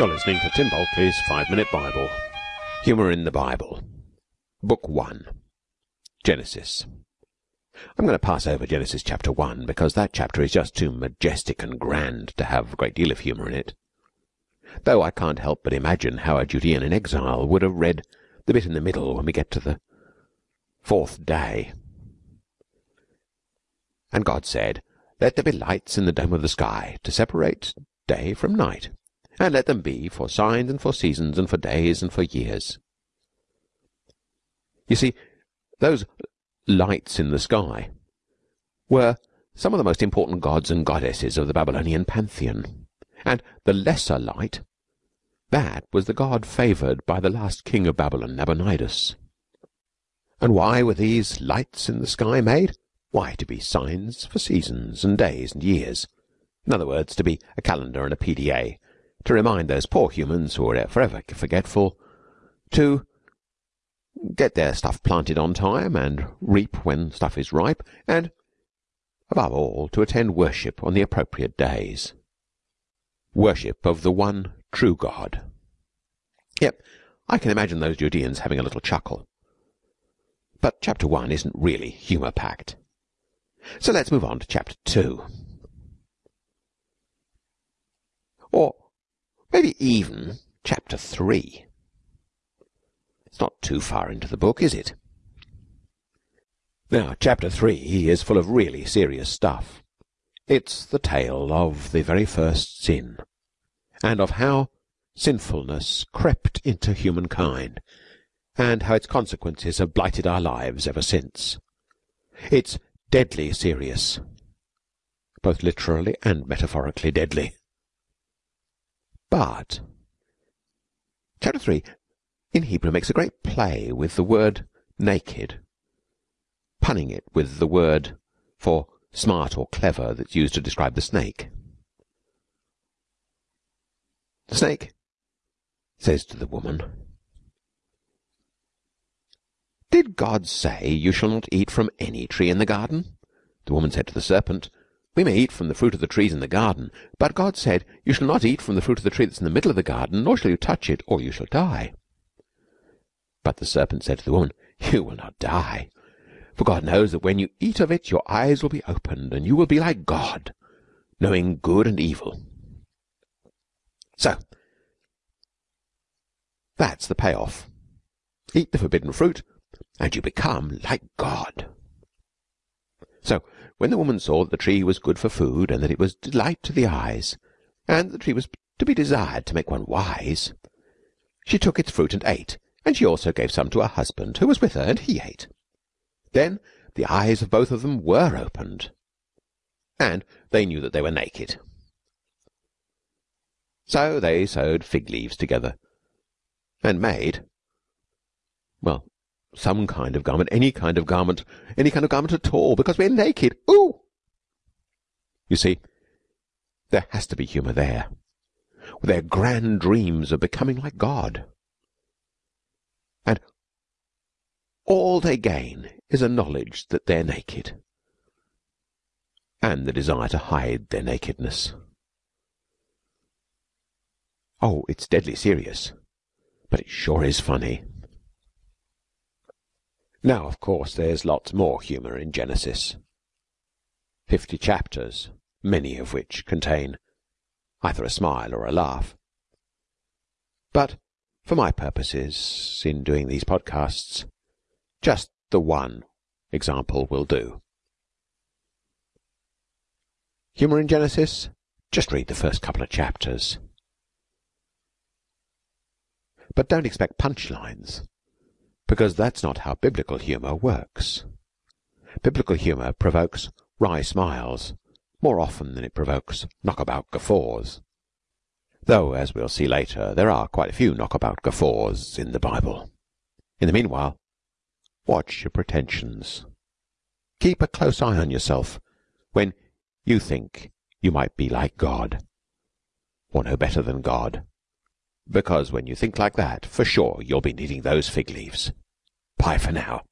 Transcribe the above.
You're listening to Tim Bulkeley's Five Minute Bible. Humour in the Bible. Book 1. Genesis. I'm going to pass over Genesis chapter 1 because that chapter is just too majestic and grand to have a great deal of humour in it. Though I can't help but imagine how a Judean in exile would have read the bit in the middle when we get to the fourth day. And God said, Let there be lights in the dome of the sky to separate day from night and let them be for signs and for seasons and for days and for years. You see, those lights in the sky were some of the most important gods and goddesses of the Babylonian pantheon. And the lesser light, that was the god favoured by the last king of Babylon, Nabonidus. And why were these lights in the sky made? Why, to be signs for seasons and days and years. In other words, to be a calendar and a PDA to remind those poor humans who are forever forgetful to get their stuff planted on time and reap when stuff is ripe, and, above all, to attend worship on the appropriate days. Worship of the one true God. Yep, I can imagine those Judeans having a little chuckle. But chapter 1 isn't really humour packed. So let's move on to chapter 2. Or Maybe even chapter 3. It's not too far into the book, is it? Now, chapter 3 is full of really serious stuff. It's the tale of the very first sin, and of how sinfulness crept into humankind, and how its consequences have blighted our lives ever since. It's deadly serious, both literally and metaphorically deadly. But chapter 3 in Hebrew makes a great play with the word naked, punning it with the word for smart or clever that's used to describe the snake. The snake says to the woman, Did God say you shall not eat from any tree in the garden? The woman said to the serpent, we may eat from the fruit of the trees in the garden, but God said, You shall not eat from the fruit of the tree that's in the middle of the garden, nor shall you touch it, or you shall die. But the serpent said to the woman, You will not die, for God knows that when you eat of it, your eyes will be opened, and you will be like God, knowing good and evil. So, that's the payoff. Eat the forbidden fruit, and you become like God. So, when the woman saw that the tree was good for food, and that it was delight to the eyes, and that the tree was to be desired to make one wise, she took its fruit and ate, and she also gave some to her husband, who was with her, and he ate. Then the eyes of both of them were opened, and they knew that they were naked. So they sewed fig leaves together, and made, well, some kind of garment, any kind of garment, any kind of garment at all, because we're naked. Ooh! You see, there has to be humour there. Their grand dreams of becoming like God. And all they gain is a knowledge that they're naked. And the desire to hide their nakedness. Oh, it's deadly serious. But it sure is funny. Now, of course, there's lots more humour in Genesis. Fifty chapters, many of which contain either a smile or a laugh. But for my purposes in doing these podcasts, just the one example will do. Humour in Genesis? Just read the first couple of chapters. But don't expect punchlines because that's not how biblical humour works. Biblical humour provokes wry smiles more often than it provokes knockabout guffaws. Though, as we'll see later, there are quite a few knockabout guffaws in the Bible. In the meanwhile, watch your pretensions. Keep a close eye on yourself when you think you might be like God, or no better than God. Because when you think like that, for sure you'll be needing those fig leaves. Bye for now.